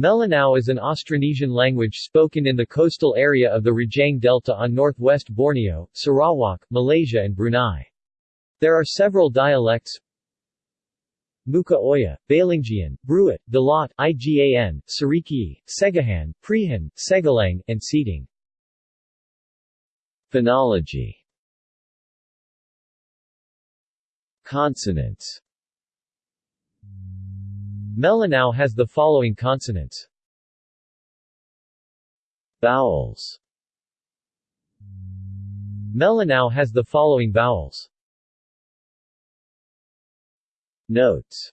Melanau is an Austronesian language spoken in the coastal area of the Rajang Delta on northwest Borneo, Sarawak, Malaysia and Brunei. There are several dialects Mukah Oya, Balingian, Bruit, Dalat, Igan, Sarikei, Segahan, Prehan, Segalang, and Siteng. Phonology Consonants Melanau has the following consonants Vowels Melanau has the following vowels Notes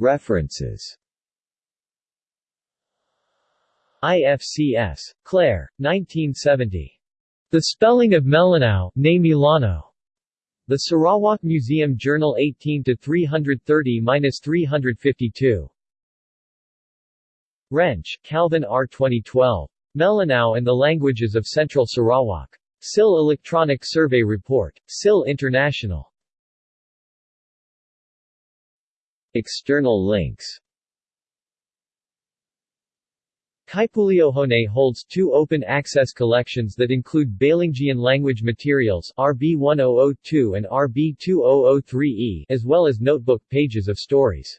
References IFCS. Clayre, 1970. The Spelling of Melanau, Ne Milano. The Sarawak Museum Journal 18 330-352. Rensch, Calvin R. 2012. Melanau and the Languages of Central Sarawak. SIL Electronic Survey Report. SIL International. External links Kaipuleohone holds two open-access collections that include Balingian language materials RB 1002 and RB 2003E as well as notebook pages of stories.